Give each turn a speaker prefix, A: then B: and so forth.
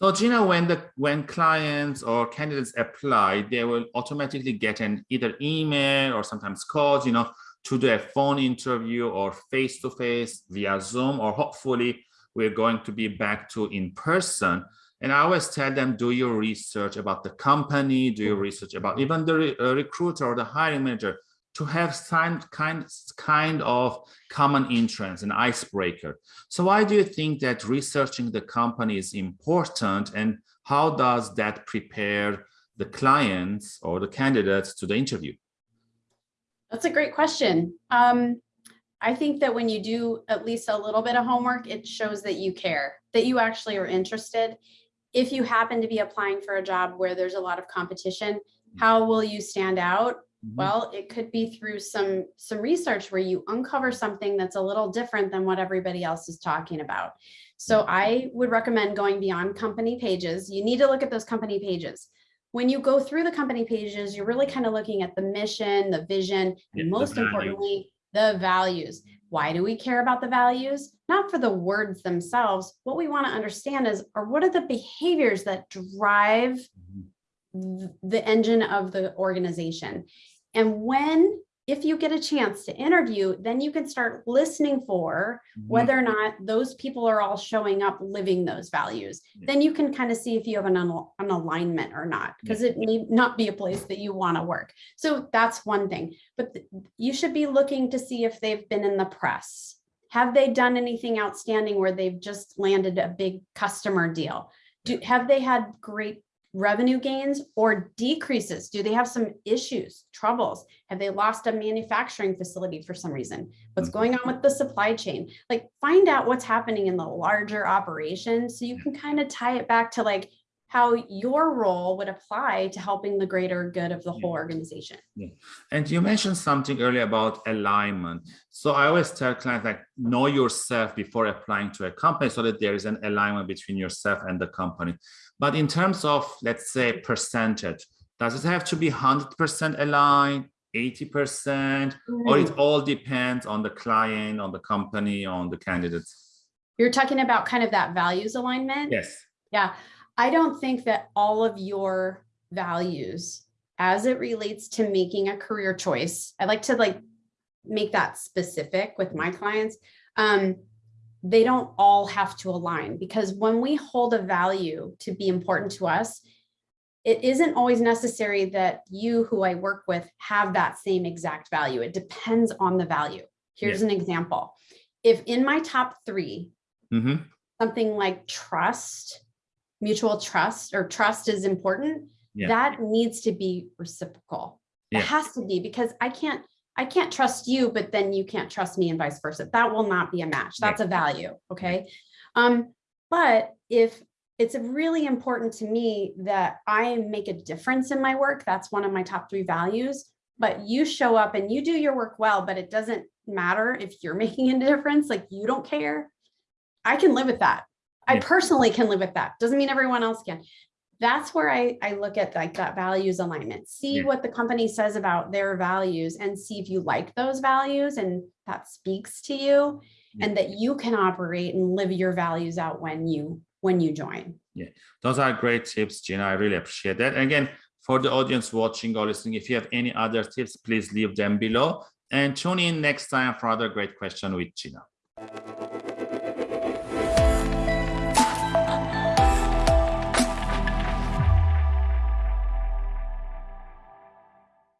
A: So Gina, when the when clients or candidates apply, they will automatically get an either email or sometimes calls, you know, to do a phone interview or face-to-face via Zoom, or hopefully we're going to be back to in person. And I always tell them, do your research about the company, do your research about even the re uh, recruiter or the hiring manager to have some kind, kind of common interest, an icebreaker. So why do you think that researching the company is important and how does that prepare the clients or the candidates to the interview?
B: That's a great question. Um, I think that when you do at least a little bit of homework, it shows that you care, that you actually are interested. If you happen to be applying for a job where there's a lot of competition, how will you stand out?
A: Mhm.
B: Well, it could be through some some research where you uncover something that's a little different than what everybody else is talking about. So I would recommend going beyond company pages. You need to look at those company pages. When you go through the company pages, you're really kind of looking at the mission, the vision, and most
A: values.
B: importantly, the values. Why do we care about the values? Not for the words themselves. What we want to understand is, or what are the behaviors that drive
A: Mhm.
B: th- the engine of the organization. And when, if you get a chance to interview, then you can start listening for
A: Mhm.
B: whether or not those people are all showing up living those values. Then you can kind of see if you have an, al- an alignment or not, because it may not be a place that you want to work. So that's one thing, but you should be looking to see if they've been in the press. Have they done anything outstanding where they've just landed a big customer deal? Do, have they had great revenue gains or decreases? Do they have some issues, troubles? Have they lost a manufacturing facility for some reason? What's
A: Mhm.
B: going on with the supply chain? Like find out what's happening in the larger operation so you can kind of tie it back to like how your role would apply to helping the greater good of the whole organization. Yeah.
A: And you mentioned something earlier about alignment. So I always tell clients like know yourself before applying to a company so that there is an alignment between yourself and the company. But in terms of, let's say, percentage, does it have to be 100% aligned, 80%, or it mm. all depends on the client, on the company, on the candidates?
B: You're talking about kind of that values alignment?
A: Yes.
B: Yeah, I don't think that all of your values as it relates to making a career choice, I like to like make that specific with my clients. Um, they don't all have to align because when we hold a value to be important to us, it isn't always necessary that you who I work with have that same exact value. It depends on the value. Here's an example. If in my top three,
A: Mhm.
B: something like trust, mutual trust or trust is important,
A: Yeah.
B: that needs to be reciprocal.
A: Yeah.
B: It has to be because I can't, I can't trust you, but then you can't trust me and vice versa. That will not be a match. That's a value. Okay. Um, but if it's really important to me that I make a difference in my work, that's one of my top three values. But you show up and you do your work well, but it doesn't matter if you're making a difference, like you don't care. I can live with that. I personally can live with that. Doesn't mean everyone else can. That's where I, I look at like that values alignment, see
A: Yeah.
B: what the company says about their values and see if you like those values and that speaks to you
A: Yeah.
B: and that you can operate and live your values out when you when you join.
A: Yeah, those are great tips, Gina. I really appreciate that. And again, for the audience watching or listening, if you have any other tips, please leave them below and tune in next time for another great question with Gina.